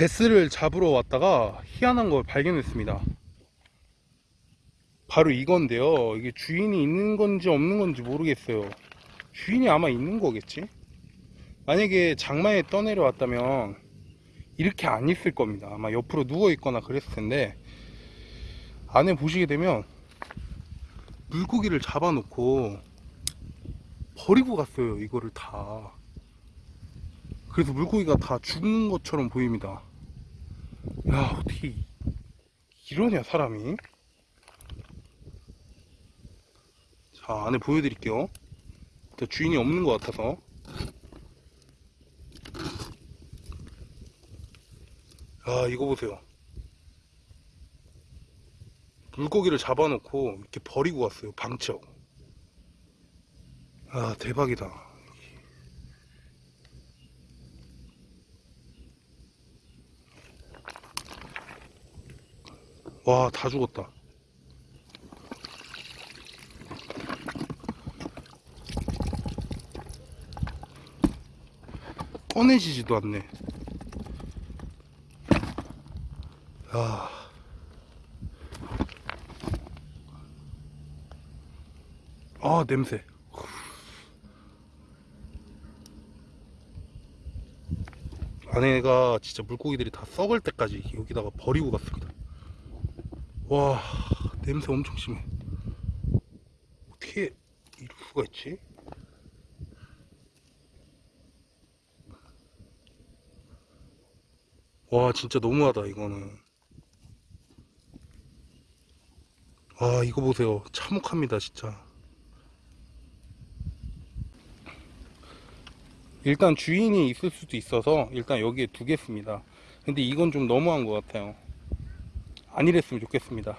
베스를 잡으러 왔다가 희한한 걸 발견했습니다. 바로 이건데요. 이게 주인이 있는 건지 없는 건지 모르겠어요. 주인이 아마 있는 거겠지? 만약에 장마에 떠내려 왔다면 이렇게 안 있을 겁니다. 아마 옆으로 누워 있거나 그랬을 텐데 안에 보시게 되면 물고기를 잡아놓고 버리고 갔어요. 이거를 다. 그래서 물고기가 다 죽은 것처럼 보입니다. 야, 어떻게 이러냐, 사람이? 자, 안에 보여드릴게요. 주인이 없는 것 같아서. 아, 이거 보세요. 물고기를 잡아놓고 이렇게 버리고 갔어요. 방치하고. 아, 대박이다. 와, 다 죽었다. 꺼내지지도 않네. 야. 아, 냄새. 안에가 진짜 물고기들이 다 썩을 때까지 여기다가 버리고 갔습니다. 와, 냄새 엄청 심해. 어떻게 이럴 수가 있지? 와, 진짜 너무하다, 이거는. 아, 이거 보세요. 참혹합니다, 진짜. 일단 주인이 있을 수도 있어서 일단 여기에 두겠습니다. 근데 이건 좀 너무한 것 같아요. 안 이랬으면 좋겠습니다.